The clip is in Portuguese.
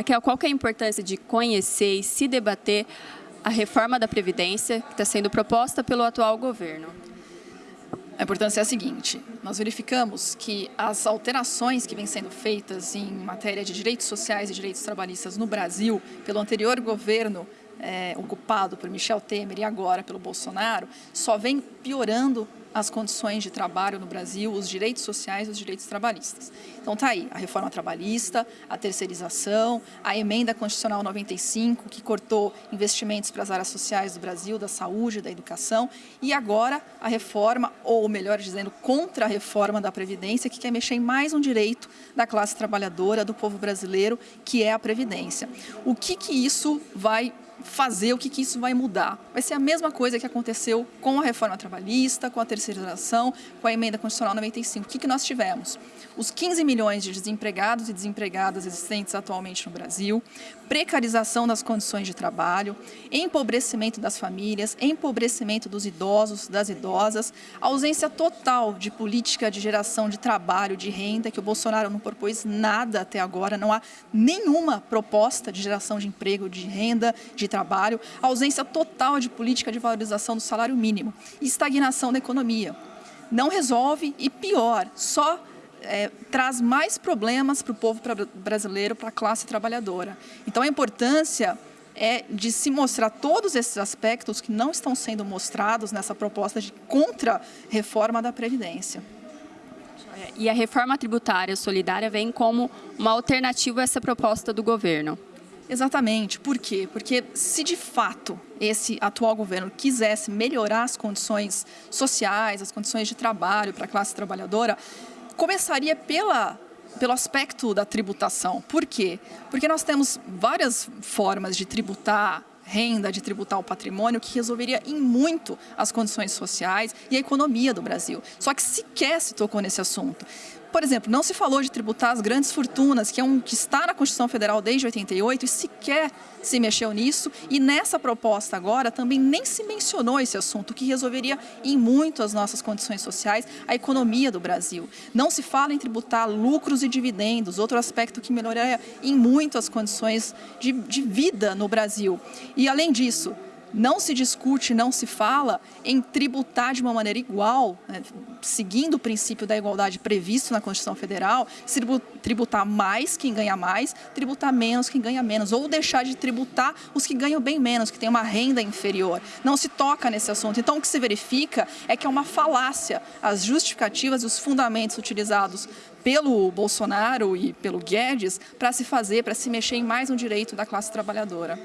Raquel, qual que é a importância de conhecer e se debater a reforma da Previdência que está sendo proposta pelo atual governo? A importância é a seguinte, nós verificamos que as alterações que vêm sendo feitas em matéria de direitos sociais e direitos trabalhistas no Brasil, pelo anterior governo é, ocupado por Michel Temer e agora pelo Bolsonaro, só vem piorando as condições de trabalho no Brasil, os direitos sociais e os direitos trabalhistas. Então tá aí, a reforma trabalhista, a terceirização, a emenda constitucional 95, que cortou investimentos para as áreas sociais do Brasil, da saúde, da educação, e agora a reforma, ou melhor dizendo, contra a reforma da Previdência, que quer mexer em mais um direito da classe trabalhadora, do povo brasileiro, que é a Previdência. O que que isso vai fazer, o que, que isso vai mudar. Vai ser a mesma coisa que aconteceu com a reforma trabalhista, com a terceirização, com a emenda constitucional 95. O que, que nós tivemos? Os 15 milhões de desempregados e desempregadas existentes atualmente no Brasil, precarização das condições de trabalho, empobrecimento das famílias, empobrecimento dos idosos, das idosas, ausência total de política de geração de trabalho, de renda, que o Bolsonaro não propôs nada até agora, não há nenhuma proposta de geração de emprego, de renda, de trabalho, ausência total de política de valorização do salário mínimo, estagnação da economia. Não resolve e pior, só é, traz mais problemas para o povo brasileiro, para a classe trabalhadora. Então a importância é de se mostrar todos esses aspectos que não estão sendo mostrados nessa proposta de contra-reforma da Previdência. E a reforma tributária solidária vem como uma alternativa a essa proposta do governo. Exatamente. Por quê? Porque se de fato esse atual governo quisesse melhorar as condições sociais, as condições de trabalho para a classe trabalhadora, começaria pela pelo aspecto da tributação. Por quê? Porque nós temos várias formas de tributar renda, de tributar o patrimônio, que resolveria em muito as condições sociais e a economia do Brasil. Só que sequer se tocou nesse assunto. Por exemplo, não se falou de tributar as grandes fortunas, que é um que está na Constituição Federal desde 88 e sequer se mexeu nisso. E nessa proposta agora também nem se mencionou esse assunto, que resolveria em muito as nossas condições sociais, a economia do Brasil. Não se fala em tributar lucros e dividendos, outro aspecto que melhoraria em muito as condições de, de vida no Brasil. E além disso, não se discute, não se fala em tributar de uma maneira igual, né, seguindo o princípio da igualdade previsto na Constituição Federal, tributar mais quem ganha mais, tributar menos quem ganha menos, ou deixar de tributar os que ganham bem menos, que têm uma renda inferior. Não se toca nesse assunto. Então, o que se verifica é que é uma falácia as justificativas e os fundamentos utilizados pelo Bolsonaro e pelo Guedes para se fazer, para se mexer em mais um direito da classe trabalhadora.